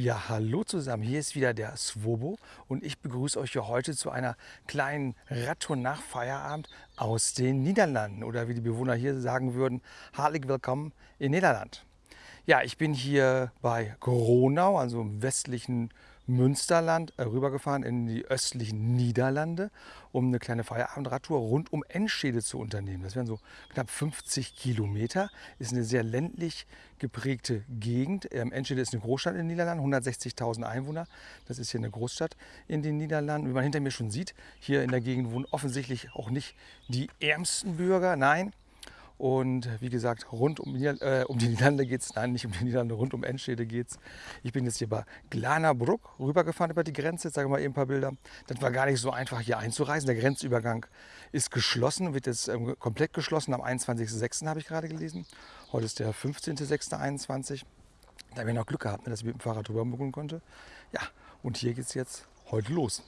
Ja, hallo zusammen. Hier ist wieder der Swobo und ich begrüße euch hier heute zu einer kleinen Radtour nach Feierabend aus den Niederlanden oder wie die Bewohner hier sagen würden, hartlich willkommen in Niederland. Ja, ich bin hier bei Gronau, also im westlichen Münsterland, äh, rübergefahren in die östlichen Niederlande, um eine kleine Feierabendradtour rund um Enschede zu unternehmen. Das wären so knapp 50 Kilometer. Ist eine sehr ländlich geprägte Gegend. Ähm, Enschede ist eine Großstadt in den Niederlanden, 160.000 Einwohner. Das ist hier eine Großstadt in den Niederlanden. Wie man hinter mir schon sieht, hier in der Gegend wohnen offensichtlich auch nicht die ärmsten Bürger. Nein, und wie gesagt, rund um, äh, um die Niederlande geht es, nein, nicht um die Niederlande, rund um Enschede geht es. Ich bin jetzt hier bei Glanerbruck rübergefahren über die Grenze. Jetzt sage ich mal eben ein paar Bilder. Das war gar nicht so einfach hier einzureisen. Der Grenzübergang ist geschlossen, wird jetzt ähm, komplett geschlossen. Am 21.06. habe ich gerade gelesen. Heute ist der 15.06.21. Da habe ich noch Glück gehabt, ne, dass ich mit dem Fahrrad drüber mogeln konnte. Ja, und hier geht es jetzt heute los.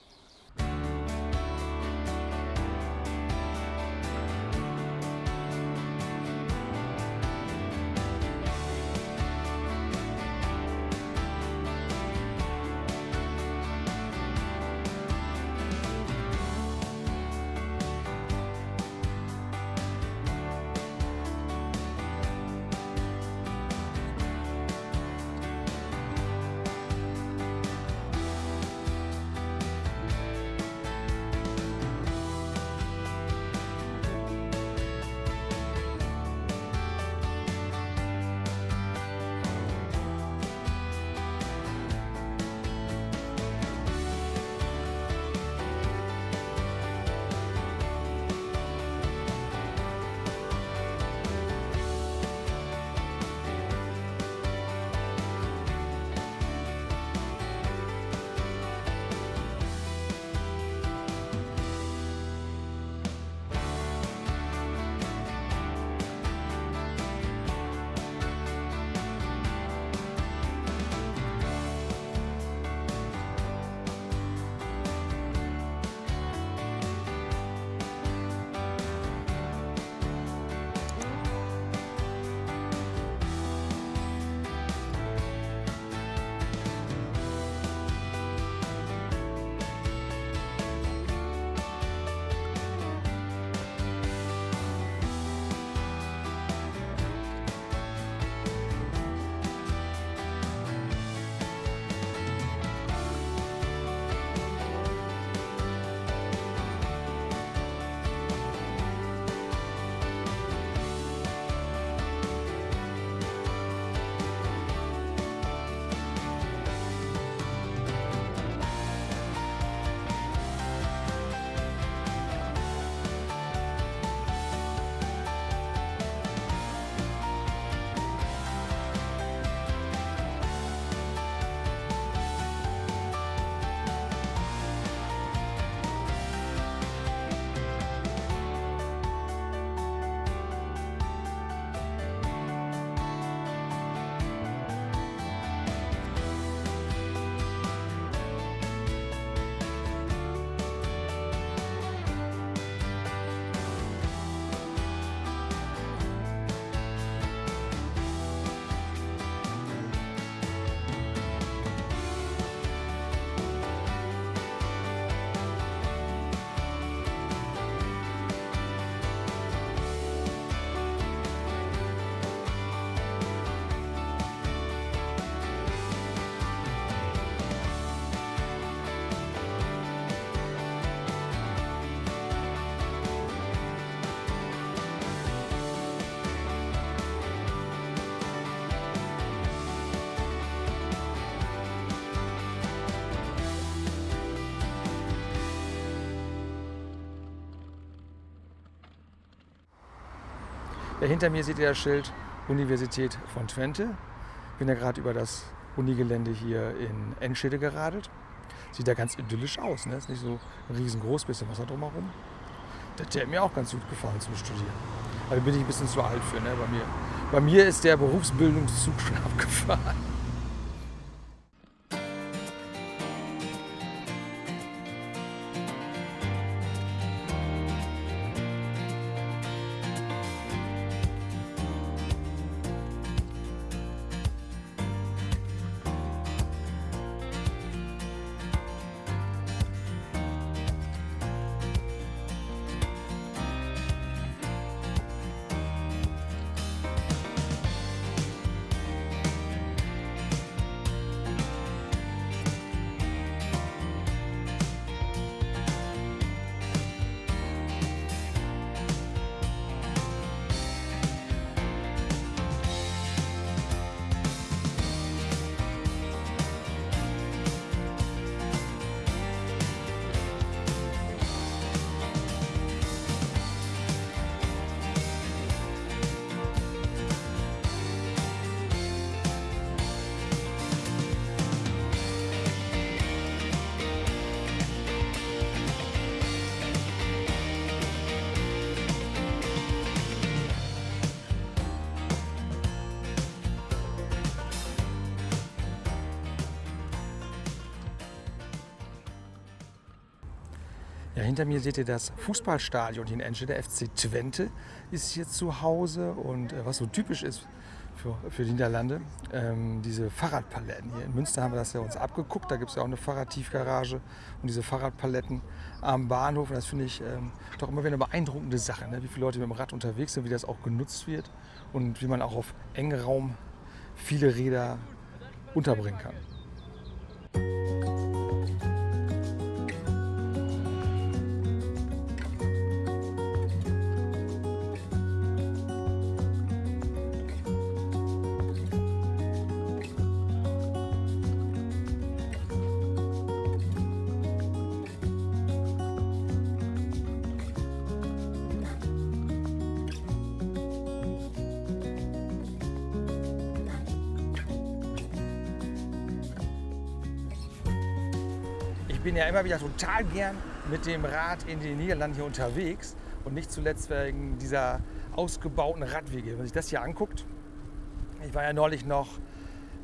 Hinter mir seht ihr das Schild Universität von Twente. Bin ja gerade über das Unigelände hier in Enschede geradelt. Sieht ja ganz idyllisch aus. Ne? Ist nicht so riesengroß, bisschen Wasser drumherum. Das hätte mir auch ganz gut gefallen zum Studieren. Aber da bin ich ein bisschen zu alt für. Ne? Bei, mir. Bei mir ist der Berufsbildungszug schon abgefahren. Ja, hinter mir seht ihr das Fußballstadion hier in Enschede. Der FC Twente ist hier zu Hause und äh, was so typisch ist für, für die Niederlande, ähm, diese Fahrradpaletten. Hier in Münster haben wir das ja uns abgeguckt, da gibt es ja auch eine Fahrradtiefgarage und diese Fahrradpaletten am Bahnhof. Und das finde ich ähm, doch immer wieder eine beeindruckende Sache, ne? wie viele Leute mit dem Rad unterwegs sind, wie das auch genutzt wird und wie man auch auf engem Raum viele Räder unterbringen kann. Ich bin ja immer wieder total gern mit dem Rad in den Niederlanden hier unterwegs und nicht zuletzt wegen dieser ausgebauten Radwege. Wenn man sich das hier anguckt, ich war ja neulich noch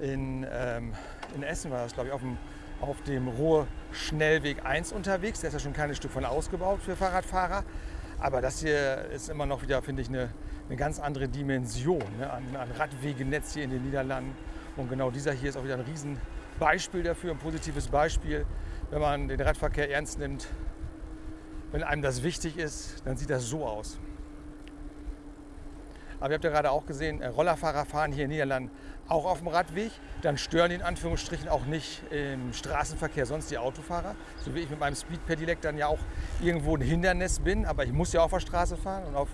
in, ähm, in Essen, war das glaube ich, auf dem, auf dem Ruhr-Schnellweg 1 unterwegs. Der ist ja schon ein kleines Stück von ausgebaut für Fahrradfahrer. Aber das hier ist immer noch wieder, finde ich, eine, eine ganz andere Dimension ne? an, an Radwegenetz hier in den Niederlanden. Und genau dieser hier ist auch wieder ein Riesenbeispiel dafür, ein positives Beispiel, wenn man den Radverkehr ernst nimmt, wenn einem das wichtig ist, dann sieht das so aus. Aber ihr habt ja gerade auch gesehen, äh, Rollerfahrer fahren hier in Niederlanden auch auf dem Radweg. Dann stören die in Anführungsstrichen auch nicht im Straßenverkehr sonst die Autofahrer. So wie ich mit meinem Speed Pedelec dann ja auch irgendwo ein Hindernis bin. Aber ich muss ja auf der Straße fahren. Und auf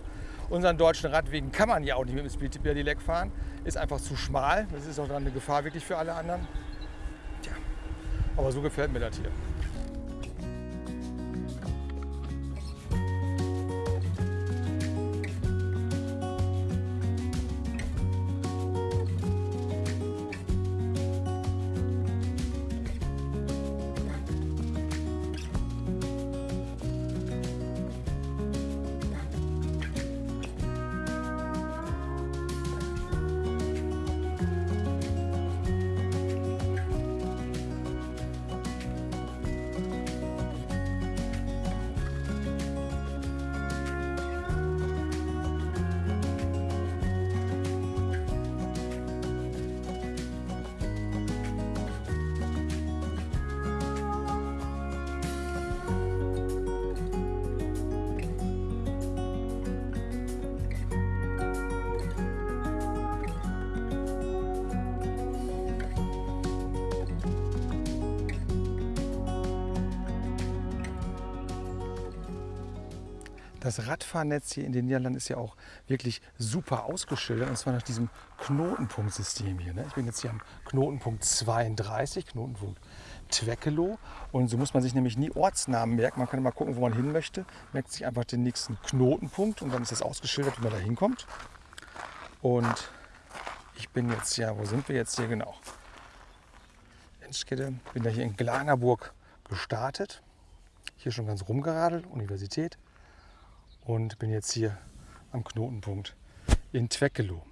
unseren deutschen Radwegen kann man ja auch nicht mit dem Speed Pedelec fahren. Ist einfach zu schmal. Das ist auch dann eine Gefahr wirklich für alle anderen. Aber so gefällt mir das hier. Das Radfahrnetz hier in den Niederlanden ist ja auch wirklich super ausgeschildert und zwar nach diesem Knotenpunktsystem hier. Ne? Ich bin jetzt hier am Knotenpunkt 32, Knotenpunkt Twekelo und so muss man sich nämlich nie Ortsnamen merken. Man kann immer gucken, wo man hin möchte, merkt sich einfach den nächsten Knotenpunkt und dann ist das ausgeschildert, wie man da hinkommt. Und ich bin jetzt ja, wo sind wir jetzt hier genau? Enschede, bin ja hier in Glanerburg gestartet. Hier schon ganz rumgeradelt, Universität und bin jetzt hier am Knotenpunkt in Twekelo.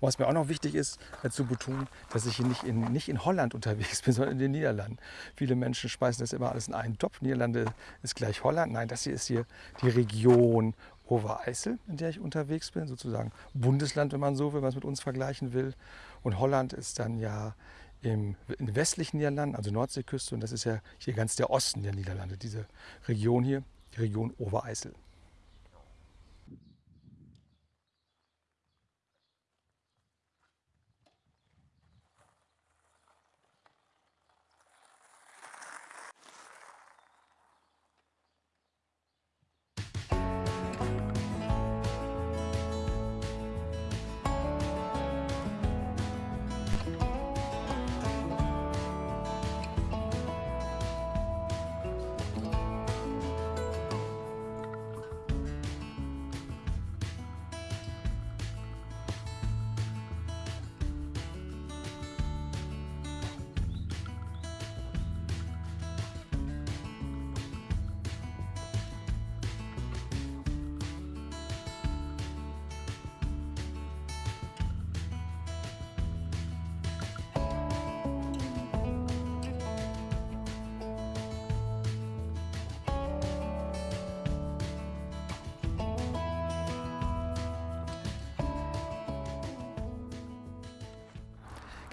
Was mir auch noch wichtig ist, zu betonen, dass ich hier nicht in, nicht in Holland unterwegs bin, sondern in den Niederlanden. Viele Menschen speisen das immer alles in einen Topf. Niederlande ist gleich Holland. Nein, das hier ist hier die Region Overijssel, in der ich unterwegs bin, sozusagen Bundesland, wenn man so will, wenn man es mit uns vergleichen will. Und Holland ist dann ja im, in westlichen Niederlanden, also Nordseeküste, und das ist ja hier ganz der Osten der Niederlande, diese Region hier Region Obereisel.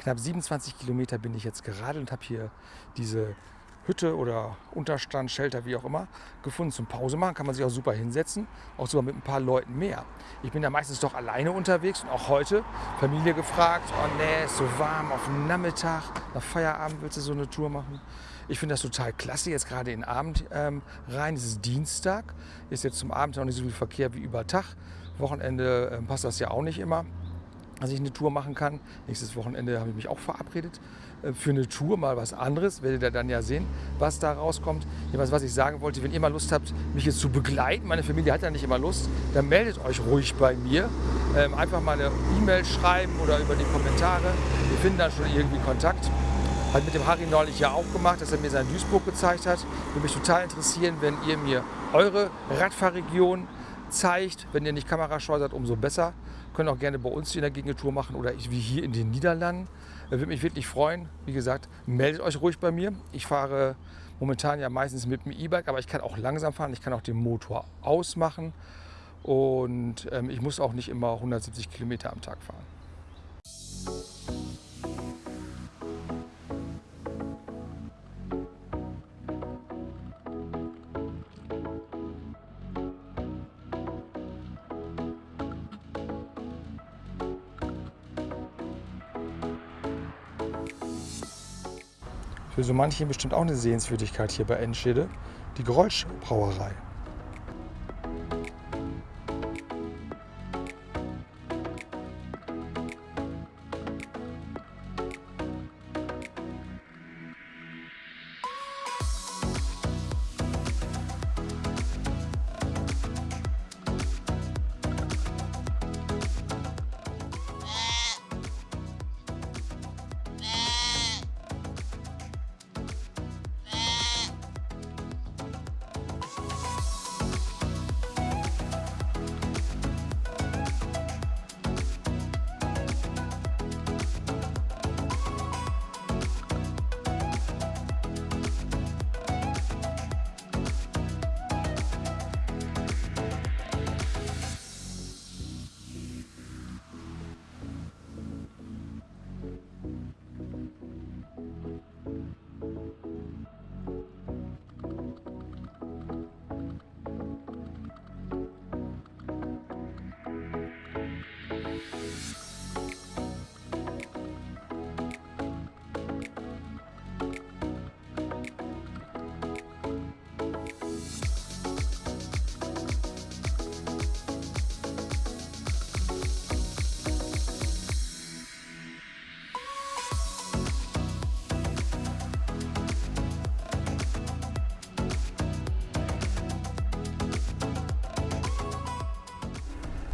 Knapp 27 Kilometer bin ich jetzt gerade und habe hier diese Hütte oder Unterstand, Shelter, wie auch immer, gefunden zum Pause machen. Kann man sich auch super hinsetzen, auch sogar mit ein paar Leuten mehr. Ich bin ja meistens doch alleine unterwegs und auch heute Familie gefragt, oh nee, ist so warm auf dem Nachmittag, nach Feierabend willst du so eine Tour machen? Ich finde das total klasse, jetzt gerade in den Abend ähm, rein. Es ist Dienstag, ist jetzt zum Abend noch nicht so viel Verkehr wie über Tag. Wochenende äh, passt das ja auch nicht immer dass ich eine Tour machen kann. Nächstes Wochenende habe ich mich auch verabredet äh, für eine Tour, mal was anderes. Werdet ihr dann ja sehen, was da rauskommt. Jedenfalls, was ich sagen wollte, wenn ihr mal Lust habt, mich jetzt zu begleiten, meine Familie hat ja nicht immer Lust, dann meldet euch ruhig bei mir. Ähm, einfach mal eine E-Mail schreiben oder über die Kommentare. Wir finden dann schon irgendwie Kontakt. Hat mit dem Harry neulich ja auch gemacht, dass er mir sein Duisburg gezeigt hat. Würde mich total interessieren, wenn ihr mir eure Radfahrregion zeigt. Wenn ihr nicht kamerascheu seid, umso besser. Können auch gerne bei uns in der Gegend Tour machen oder wie hier in den Niederlanden. Das würde mich wirklich freuen. Wie gesagt, meldet euch ruhig bei mir. Ich fahre momentan ja meistens mit dem E-Bike, aber ich kann auch langsam fahren. Ich kann auch den Motor ausmachen und ähm, ich muss auch nicht immer 170 Kilometer am Tag fahren. Für so manche bestimmt auch eine Sehenswürdigkeit hier bei Enschede, die Grolsch-Brauerei.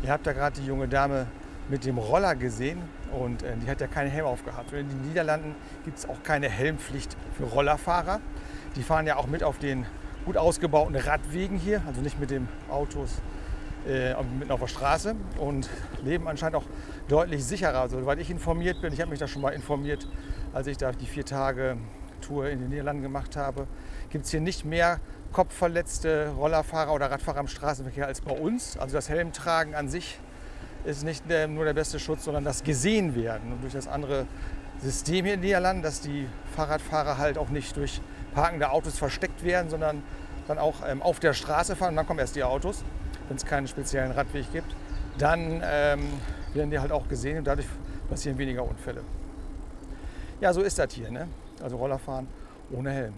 Ihr habt ja gerade die junge Dame mit dem Roller gesehen und äh, die hat ja keinen Helm aufgehabt. In den Niederlanden gibt es auch keine Helmpflicht für Rollerfahrer. Die fahren ja auch mit auf den gut ausgebauten Radwegen hier, also nicht mit den Autos äh, mitten auf der Straße und leben anscheinend auch deutlich sicherer. Also, soweit ich informiert bin, ich habe mich da schon mal informiert, als ich da die vier Tage Tour in den Niederlanden gemacht habe, gibt es hier nicht mehr kopfverletzte Rollerfahrer oder Radfahrer im Straßenverkehr als bei uns. Also das Helmtragen an sich ist nicht nur der beste Schutz, sondern das Gesehenwerden. Und durch das andere System hier in den Niederlanden, dass die Fahrradfahrer halt auch nicht durch parkende Autos versteckt werden, sondern dann auch ähm, auf der Straße fahren. Und dann kommen erst die Autos, wenn es keinen speziellen Radweg gibt. Dann ähm, werden die halt auch gesehen und dadurch passieren weniger Unfälle. Ja, so ist das hier. Ne? Also Rollerfahren ohne Helm.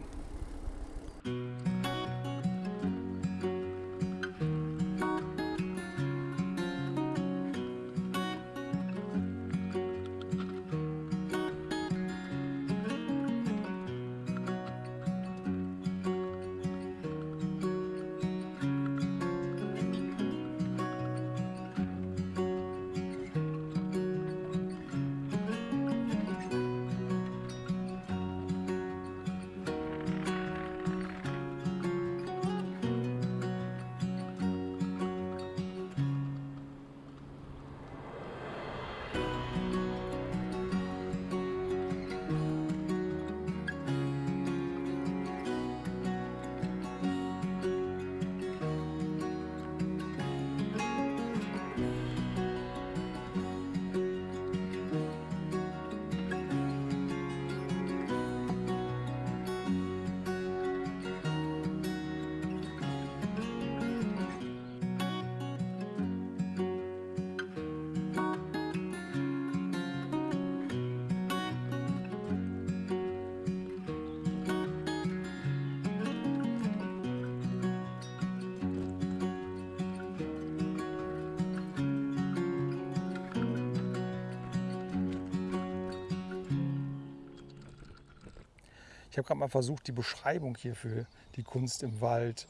Ich habe gerade mal versucht, die Beschreibung hier für die Kunst im Wald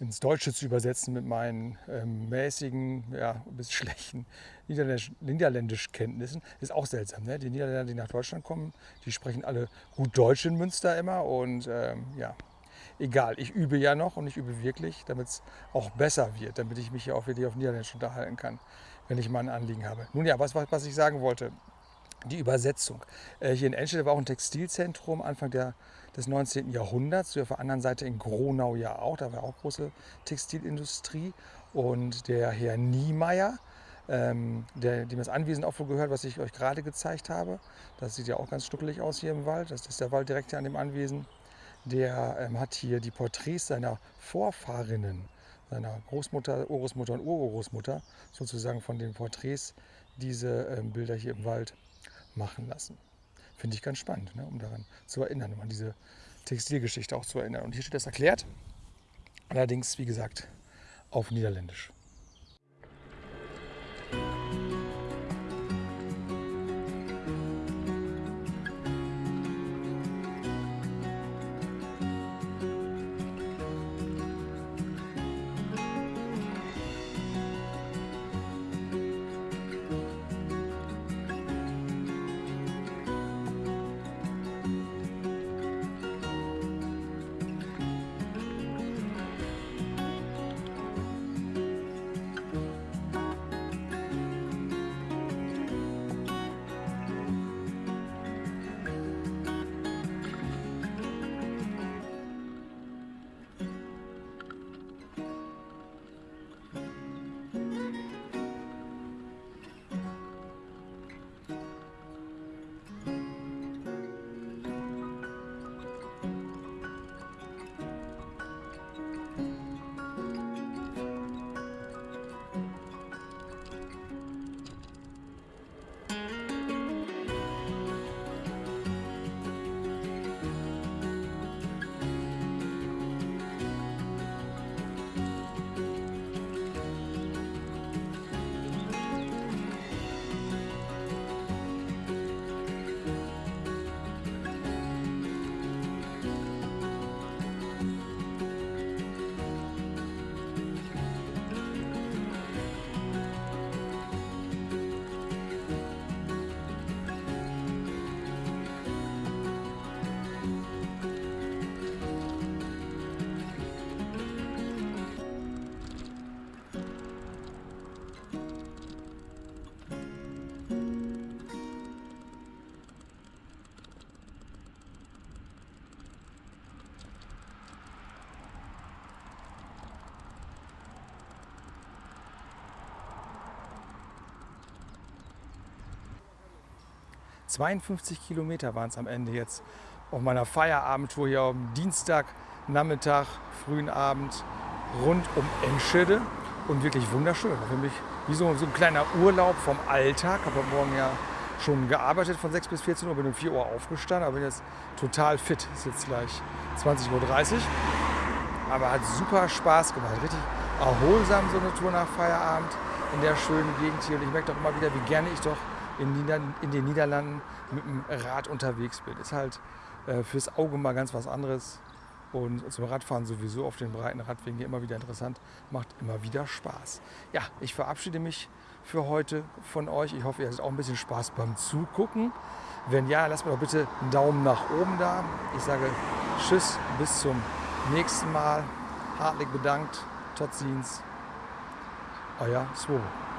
ins Deutsche zu übersetzen mit meinen ähm, mäßigen, ja, bis schlechten Niederländisch, Niederländischkenntnissen. Ist auch seltsam. Ne? Die Niederländer, die nach Deutschland kommen, die sprechen alle gut Deutsch in Münster immer. Und ähm, ja, egal, ich übe ja noch und ich übe wirklich, damit es auch besser wird, damit ich mich hier auch wirklich auf Niederländisch unterhalten kann, wenn ich mal ein Anliegen habe. Nun ja, was, was ich sagen wollte, die Übersetzung. Äh, hier in Enschede war auch ein Textilzentrum Anfang der, des 19. Jahrhunderts. Auf der anderen Seite in Gronau ja auch. Da war auch große Textilindustrie. Und der Herr Niemeyer, ähm, der, dem das Anwesen auch wohl gehört, was ich euch gerade gezeigt habe. Das sieht ja auch ganz schnuckelig aus hier im Wald. Das ist der Wald direkt hier an dem Anwesen. Der ähm, hat hier die Porträts seiner Vorfahrinnen, seiner Großmutter, Urgroßmutter und Urgroßmutter, sozusagen von den Porträts, diese ähm, Bilder hier im Wald machen lassen. Finde ich ganz spannend, ne, um daran zu erinnern, um an diese Textilgeschichte auch zu erinnern. Und hier steht das erklärt, allerdings, wie gesagt, auf Niederländisch. 52 Kilometer waren es am Ende jetzt auf meiner Feierabendtour hier am Dienstag, Nachmittag, frühen Abend rund um Enschede und wirklich wunderschön. Für mich wie so, so ein kleiner Urlaub vom Alltag. Ich habe heute Morgen ja schon gearbeitet von 6 bis 14 Uhr, bin um 4 Uhr aufgestanden, aber bin jetzt total fit. Ist jetzt gleich 20.30 Uhr. Aber hat super Spaß gemacht. Richtig erholsam so eine Tour nach Feierabend in der schönen Gegend hier. Und ich merke doch immer wieder, wie gerne ich doch in, Nieder in den Niederlanden mit dem Rad unterwegs bin. Ist halt äh, fürs Auge mal ganz was anderes. Und zum Radfahren sowieso auf den breiten Radwegen hier immer wieder interessant. Macht immer wieder Spaß. Ja, ich verabschiede mich für heute von euch. Ich hoffe, ihr hattet auch ein bisschen Spaß beim Zugucken. Wenn ja, lasst mir doch bitte einen Daumen nach oben da. Ich sage Tschüss, bis zum nächsten Mal. Hartlich bedankt. Tot ziens. Euer Swobo.